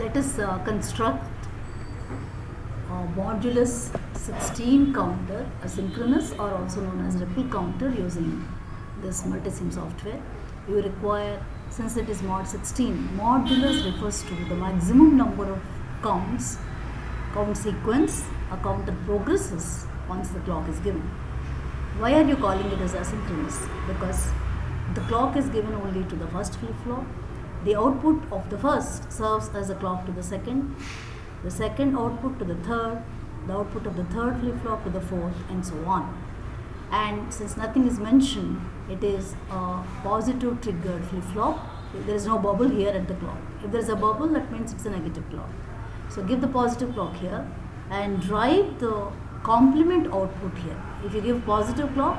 let us uh, construct a modulus 16 counter, asynchronous or also known as ripple counter using this multisim software. You require, since it is mod 16, modulus refers to the maximum number of counts, count sequence a counter progresses once the clock is given. Why are you calling it as asynchronous? Because the clock is given only to the first flip-flop. The output of the first serves as a clock to the second, the second output to the third, the output of the third flip-flop to the fourth and so on. And since nothing is mentioned, it is a positive triggered flip-flop. There is no bubble here at the clock. If there is a bubble, that means it's a negative clock. So give the positive clock here and drive the complement output here. If you give positive clock,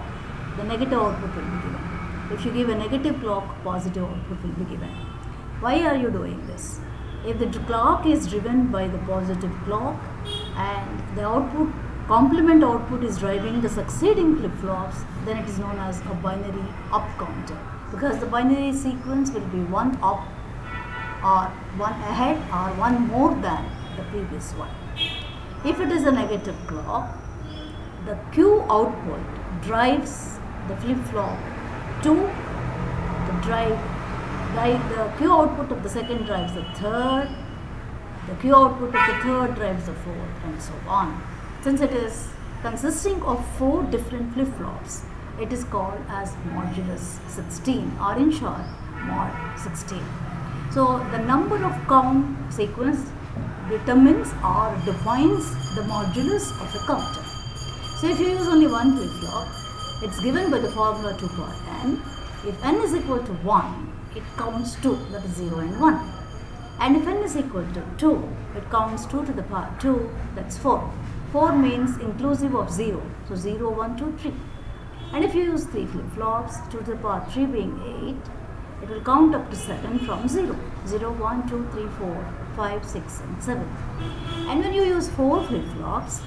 the negative output will be given. If you give a negative clock, positive output will be given. Why are you doing this? If the clock is driven by the positive clock and the output complement output is driving the succeeding flip-flops, then it is known as a binary up counter because the binary sequence will be one up or one ahead or one more than the previous one. If it is a negative clock, the Q output drives the flip-flop to the drive, drive the Q output of the second drives the third, the Q output of the third drives the fourth and so on. Since it is consisting of four different flip-flops, it is called as modulus 16 or in short mod 16. So the number of count sequence determines or defines the modulus of a counter. So if you use only one flip-flop, it's given by the formula 2 power n. If n is equal to 1, it counts 2, that is 0 and 1. And if n is equal to 2, it counts 2 to the power 2, that's 4. 4 means inclusive of 0, so 0, 1, 2, 3. And if you use 3 flip-flops, 2 to the power 3 being 8, it will count up to 7 from 0. 0, 1, 2, 3, 4, 5, 6 and 7. And when you use 4 flip-flops,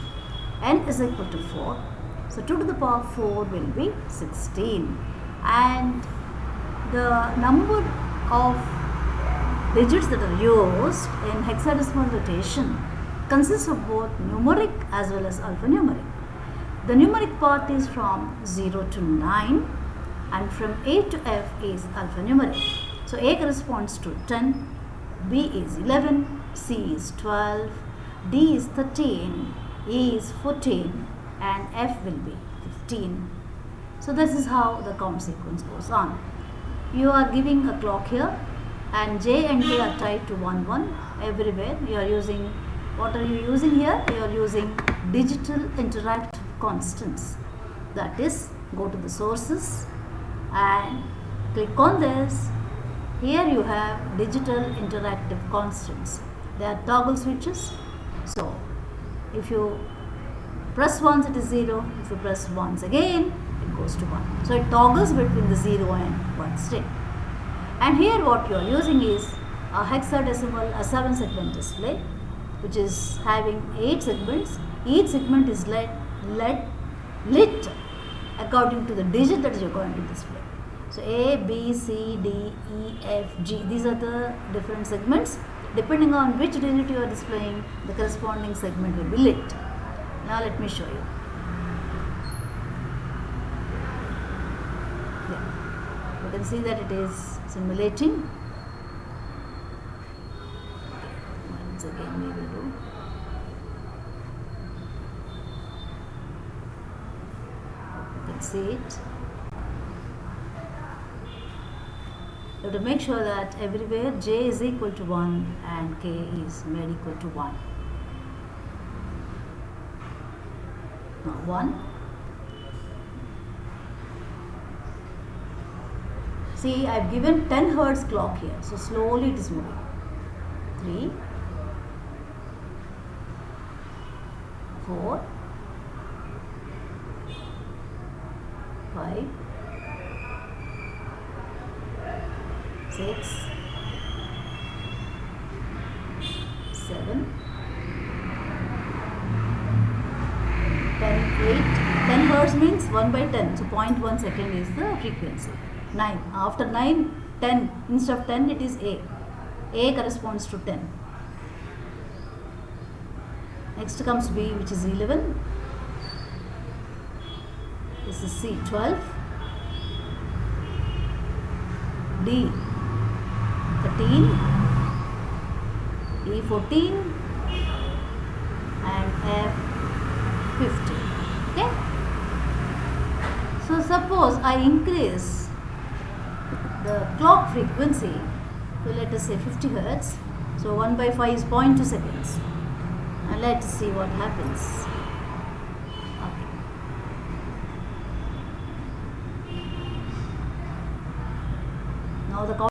n is equal to 4. So 2 to the power 4 will be 16. And the number of digits that are used in hexadecimal notation consists of both numeric as well as alphanumeric. The numeric part is from 0 to 9 and from A to F is alphanumeric. So A corresponds to 10, B is 11, C is 12, D is 13, E is 14 and F will be 15. So this is how the count sequence goes on. You are giving a clock here and J and K are tied to 1 1 everywhere. You are using, what are you using here? You are using digital interactive constants. That is, go to the sources and click on this here you have digital interactive constants. They are toggle switches. So, if you press once it is 0, if you press once again goes to 1. So, it toggles between the 0 and 1 state. And here what you are using is a hexadecimal, a 7 segment display which is having 8 segments. Each segment is lit, lit, lit according to the digit that you are going to display. So A, B, C, D, E, F, G. These are the different segments. Depending on which digit you are displaying, the corresponding segment will be lit. Now let me show you. Yeah. You can see that it is simulating. Once again we will do. You can see it. You have to make sure that everywhere j is equal to 1 and k is made equal to 1. Now 1. See, I have given 10 hertz clock here, so slowly it is moving. 3, 4, 5, six, seven, ten, eight. Ten hertz means one by ten. So 0.1 second is the frequency. Nine. After nine, ten. Instead of ten, it is A. A corresponds to ten. Next comes B which is 11. This is C 12. D 13. E 14 and F 15. Okay. So suppose I increase the clock frequency so let us say 50 hertz. So 1 by 5 is 0.2 seconds. And let's see what happens. Now the